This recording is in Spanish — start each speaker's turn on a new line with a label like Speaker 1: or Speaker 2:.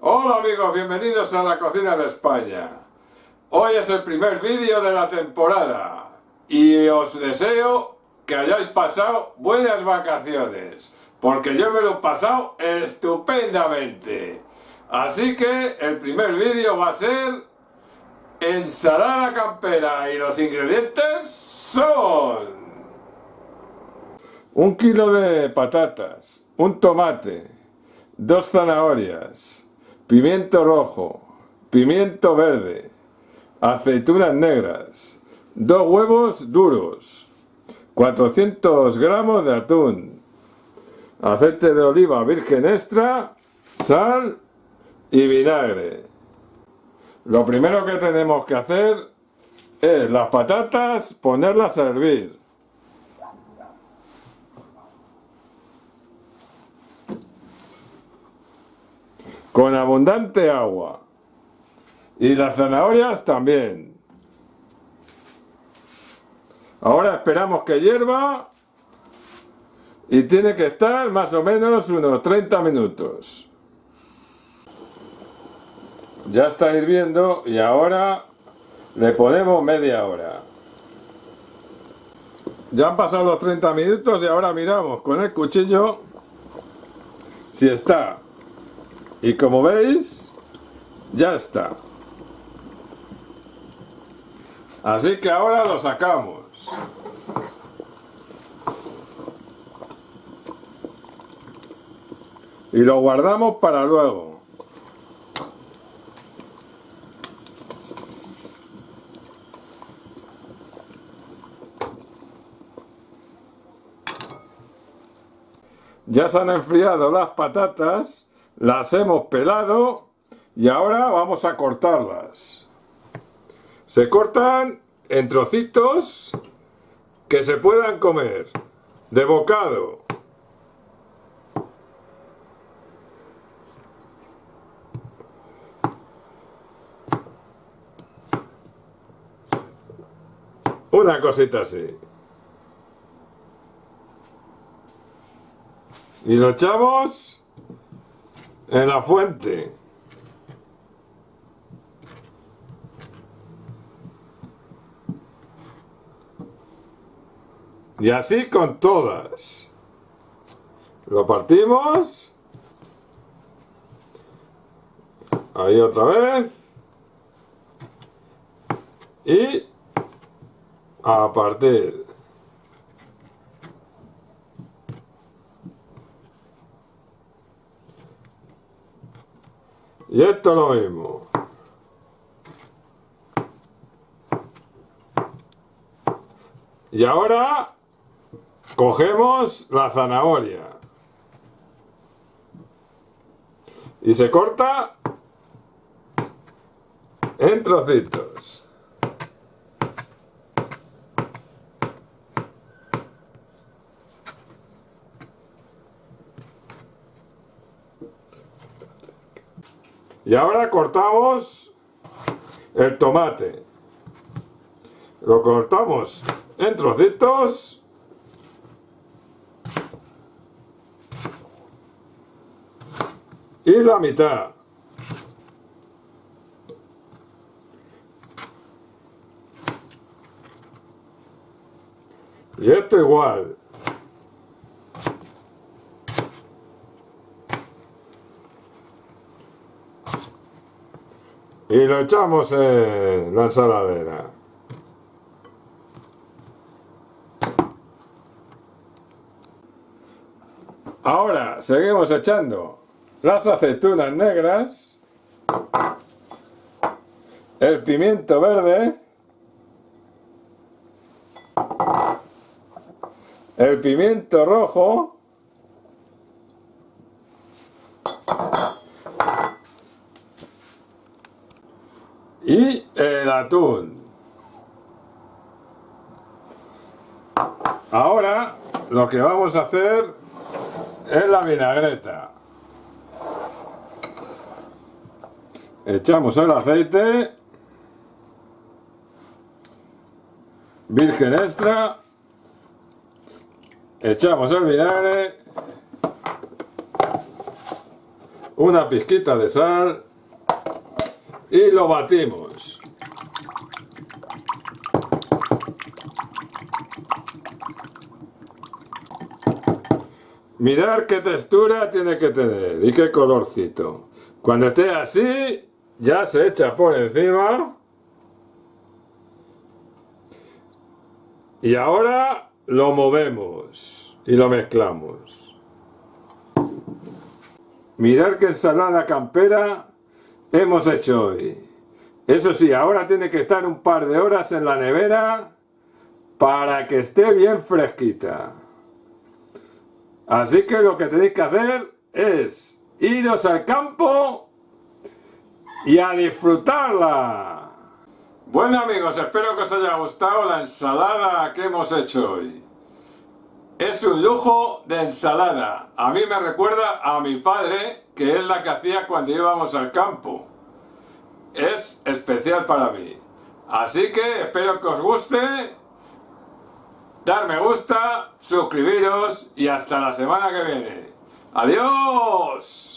Speaker 1: Hola amigos, bienvenidos a la cocina de España. Hoy es el primer vídeo de la temporada y os deseo que hayáis pasado buenas vacaciones, porque yo me lo he pasado estupendamente. Así que el primer vídeo va a ser ensalada campera y los ingredientes son un kilo de patatas, un tomate, dos zanahorias, pimiento rojo, pimiento verde, aceitunas negras, dos huevos duros, 400 gramos de atún, aceite de oliva virgen extra, sal y vinagre. Lo primero que tenemos que hacer es las patatas ponerlas a hervir. Con abundante agua. Y las zanahorias también. Ahora esperamos que hierva y tiene que estar más o menos unos 30 minutos. Ya está hirviendo y ahora le ponemos media hora. Ya han pasado los 30 minutos y ahora miramos con el cuchillo si está. Y como veis, ya está. Así que ahora lo sacamos. Y lo guardamos para luego. Ya se han enfriado las patatas, las hemos pelado y ahora vamos a cortarlas. Se cortan en trocitos que se puedan comer, de bocado. Una cosita así. Y lo echamos en la fuente. Y así con todas. Lo partimos. Ahí otra vez. Y a partir. Y esto lo mismo. Y ahora cogemos la zanahoria. Y se corta en trocitos. Y ahora cortamos el tomate. Lo cortamos en trocitos. Y la mitad. Y esto igual. Y lo echamos en la ensaladera. Ahora seguimos echando las aceitunas negras, el pimiento verde, el pimiento rojo, y el atún. Ahora lo que vamos a hacer es la vinagreta. Echamos el aceite virgen extra, echamos el vinagre una pizquita de sal y lo batimos. Mirar qué textura tiene que tener y qué colorcito. Cuando esté así, ya se echa por encima. Y ahora lo movemos y lo mezclamos. Mirar qué ensalada campera hemos hecho hoy. Eso sí, ahora tiene que estar un par de horas en la nevera para que esté bien fresquita. Así que lo que tenéis que hacer es iros al campo y a disfrutarla. Bueno amigos, espero que os haya gustado la ensalada que hemos hecho hoy. Es un lujo de ensalada. A mí me recuerda a mi padre, que es la que hacía cuando íbamos al campo. Es especial para mí. Así que espero que os guste dar me gusta, suscribiros y hasta la semana que viene. ¡Adiós!